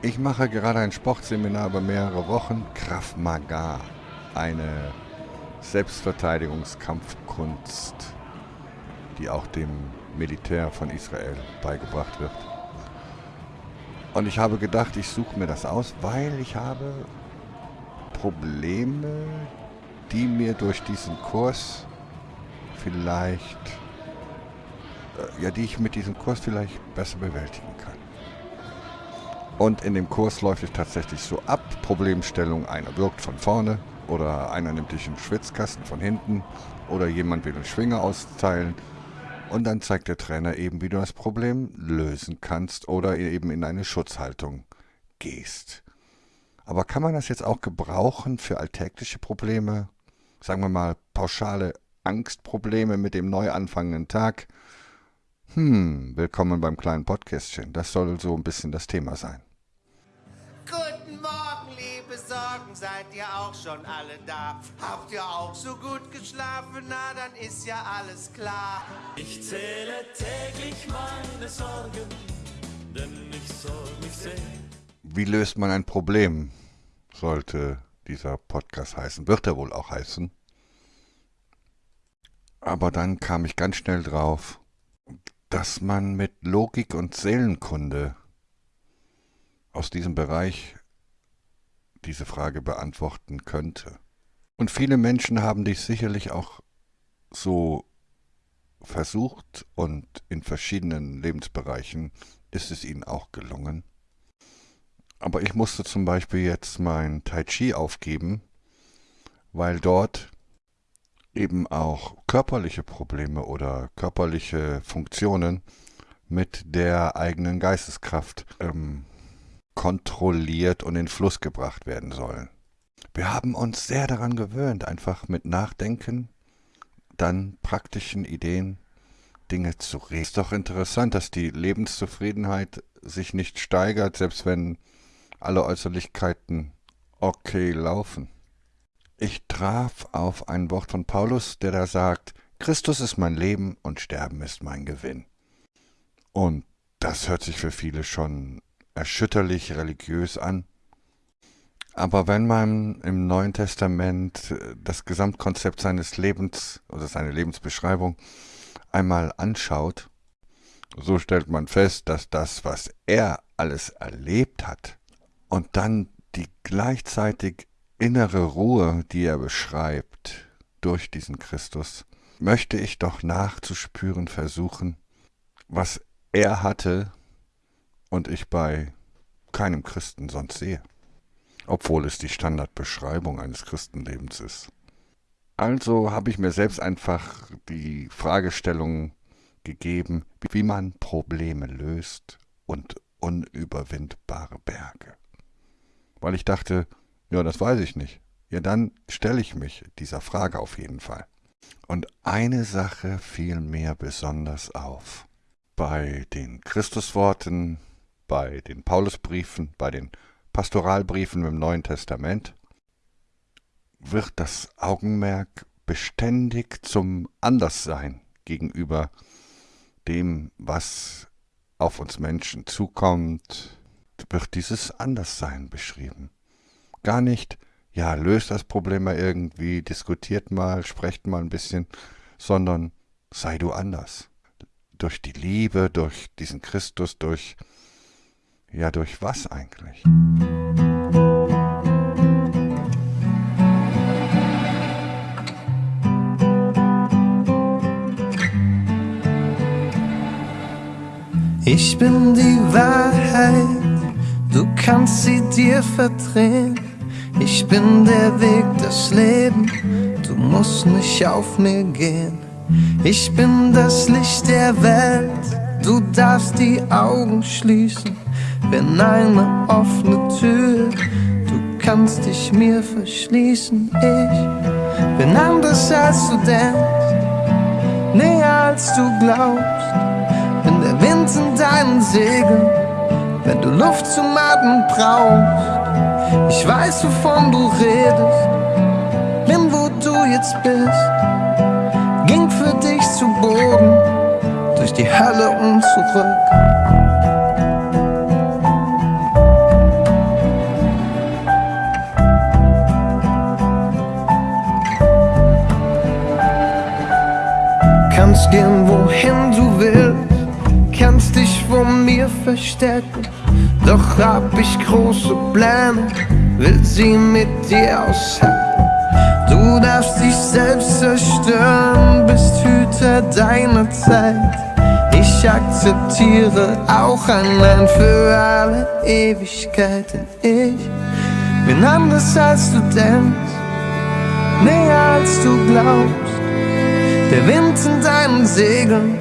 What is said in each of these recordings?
Ich mache gerade ein Sportseminar über mehrere Wochen. Krav Maga, eine Selbstverteidigungskampfkunst, die auch dem Militär von Israel beigebracht wird. Und ich habe gedacht, ich suche mir das aus, weil ich habe Probleme, die mir durch diesen Kurs vielleicht, äh, ja, die ich mit diesem Kurs vielleicht besser bewältigen kann. Und in dem Kurs läuft es tatsächlich so ab, Problemstellung, einer wirkt von vorne oder einer nimmt dich im Schwitzkasten von hinten oder jemand will einen Schwinger austeilen und dann zeigt der Trainer eben, wie du das Problem lösen kannst oder eben in eine Schutzhaltung gehst. Aber kann man das jetzt auch gebrauchen für alltägliche Probleme? Sagen wir mal pauschale Angstprobleme mit dem neu anfangenden Tag? Hm, willkommen beim kleinen Podcastchen. Das soll so ein bisschen das Thema sein. Seid ihr auch schon alle da. Habt ihr auch so gut geschlafen? Na, dann ist ja alles klar. Ich zähle täglich meine Sorgen, denn ich soll mich sehen. Wie löst man ein Problem? Sollte dieser Podcast heißen. Wird er wohl auch heißen. Aber dann kam ich ganz schnell drauf, dass man mit Logik und Seelenkunde aus diesem Bereich diese Frage beantworten könnte. Und viele Menschen haben dich sicherlich auch so versucht und in verschiedenen Lebensbereichen ist es ihnen auch gelungen. Aber ich musste zum Beispiel jetzt mein Tai Chi aufgeben, weil dort eben auch körperliche Probleme oder körperliche Funktionen mit der eigenen Geisteskraft ähm, kontrolliert und in Fluss gebracht werden sollen. Wir haben uns sehr daran gewöhnt, einfach mit Nachdenken, dann praktischen Ideen Dinge zu regeln. Ist doch interessant, dass die Lebenszufriedenheit sich nicht steigert, selbst wenn alle Äußerlichkeiten okay laufen. Ich traf auf ein Wort von Paulus, der da sagt, Christus ist mein Leben und Sterben ist mein Gewinn. Und das hört sich für viele schon erschütterlich religiös an. Aber wenn man im Neuen Testament äh, das Gesamtkonzept seines Lebens oder seine Lebensbeschreibung einmal anschaut, so stellt man fest, dass das, was er alles erlebt hat und dann die gleichzeitig innere Ruhe, die er beschreibt durch diesen Christus, möchte ich doch nachzuspüren versuchen, was er hatte und ich bei keinem Christen sonst sehe, obwohl es die Standardbeschreibung eines Christenlebens ist. Also habe ich mir selbst einfach die Fragestellung gegeben, wie man Probleme löst und unüberwindbare Berge. Weil ich dachte, ja, das weiß ich nicht. Ja, dann stelle ich mich dieser Frage auf jeden Fall. Und eine Sache fiel mir besonders auf. Bei den Christusworten bei den Paulusbriefen, bei den Pastoralbriefen im Neuen Testament, wird das Augenmerk beständig zum Anderssein gegenüber dem, was auf uns Menschen zukommt, wird dieses Anderssein beschrieben. Gar nicht, ja, löst das Problem mal irgendwie, diskutiert mal, sprecht mal ein bisschen, sondern sei du anders. Durch die Liebe, durch diesen Christus, durch ja, durch was eigentlich? Ich bin die Wahrheit, du kannst sie dir verdrehen. Ich bin der Weg, das Leben, du musst nicht auf mir gehen. Ich bin das Licht der Welt, du darfst die Augen schließen bin eine offene Tür. Du kannst dich mir verschließen. Ich bin anders als du denkst, näher als du glaubst. Bin der Wind in deinen Segeln, wenn du Luft zum Atmen brauchst. Ich weiß, wovon du redest, bin wo du jetzt bist. Ging für dich zu Boden, die Hölle und zurück. Kannst gehen, wohin du willst kannst dich vor mir verstecken, doch hab ich große Pläne, will sie mit dir aushalten. Du darfst dich selbst zerstören, bist Hüter deiner Zeit. Ich akzeptiere auch ein Nein für alle Ewigkeiten. Ich bin anders als du denkst, näher als du glaubst. Der Wind in deinen Segeln,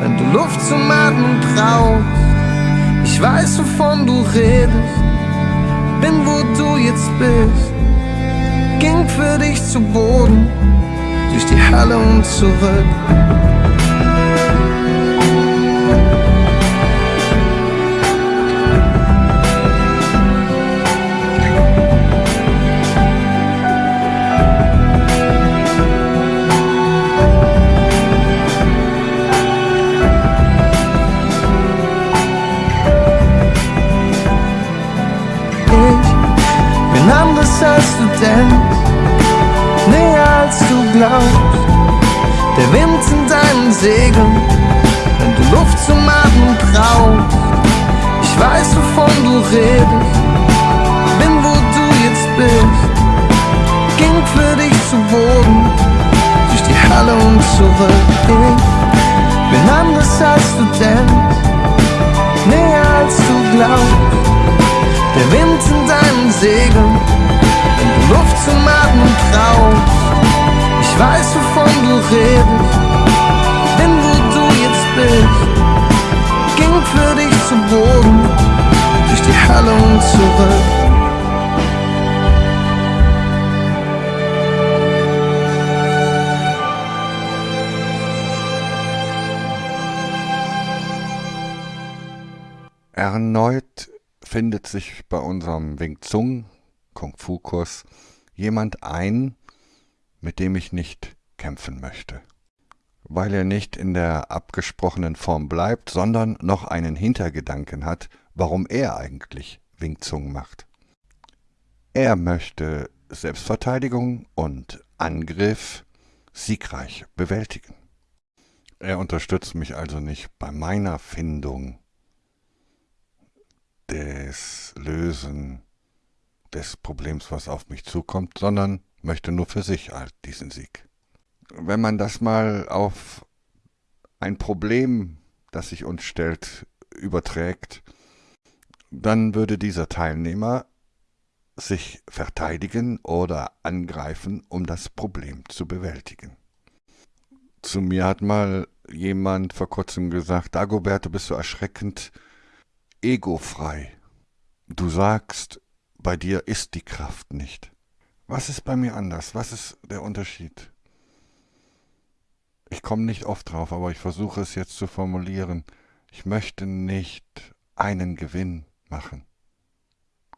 wenn du Luft zum Atmen brauchst. Ich weiß, wovon du redest, bin wo du jetzt bist. Ging für dich zu Boden, durch die Hölle und zurück. Glaubst. Der Wind in deinen Segeln, wenn du Luft zum Atmen brauchst. Ich weiß, wovon du redest, bin wo du jetzt bist. Ging für dich zu Boden, durch die Halle und zurück. Ich bin anders als du denkst, näher als du glaubst. Der Wind in deinen Segeln Luft zum Atmen brauchst. Ich weiß, wovon du redest, denn wo du jetzt bist, ging für dich zu Boden, durch die Halle und zurück. Erneut findet sich bei unserem Wing Zung Kung-Fu-Kurs jemand ein, mit dem ich nicht kämpfen möchte. Weil er nicht in der abgesprochenen Form bleibt, sondern noch einen Hintergedanken hat, warum er eigentlich Wing macht. Er möchte Selbstverteidigung und Angriff siegreich bewältigen. Er unterstützt mich also nicht bei meiner Findung des Lösen des Problems, was auf mich zukommt, sondern möchte nur für sich diesen Sieg. Wenn man das mal auf ein Problem, das sich uns stellt, überträgt, dann würde dieser Teilnehmer sich verteidigen oder angreifen, um das Problem zu bewältigen. Zu mir hat mal jemand vor kurzem gesagt, Dagobert, du bist so erschreckend egofrei. Du sagst, bei dir ist die Kraft nicht. Was ist bei mir anders? Was ist der Unterschied? Ich komme nicht oft drauf, aber ich versuche es jetzt zu formulieren. Ich möchte nicht einen Gewinn machen.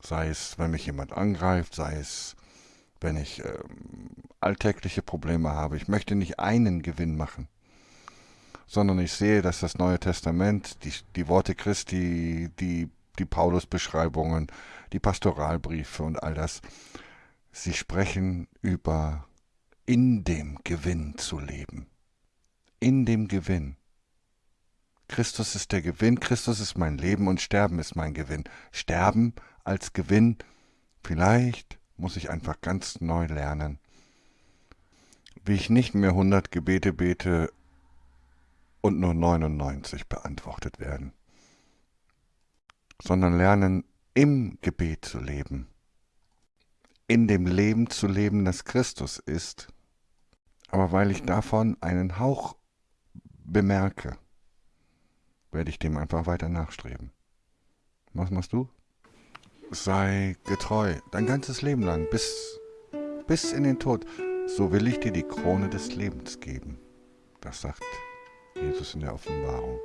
Sei es, wenn mich jemand angreift, sei es, wenn ich äh, alltägliche Probleme habe. Ich möchte nicht einen Gewinn machen, sondern ich sehe, dass das Neue Testament, die, die Worte Christi, die die Paulusbeschreibungen, die Pastoralbriefe und all das. Sie sprechen über in dem Gewinn zu leben. In dem Gewinn. Christus ist der Gewinn, Christus ist mein Leben und Sterben ist mein Gewinn. Sterben als Gewinn, vielleicht muss ich einfach ganz neu lernen, wie ich nicht mehr 100 Gebete bete und nur 99 beantwortet werden sondern lernen, im Gebet zu leben, in dem Leben zu leben, das Christus ist, aber weil ich davon einen Hauch bemerke, werde ich dem einfach weiter nachstreben. Was machst du? Sei getreu, dein ganzes Leben lang, bis, bis in den Tod. So will ich dir die Krone des Lebens geben. Das sagt Jesus in der Offenbarung.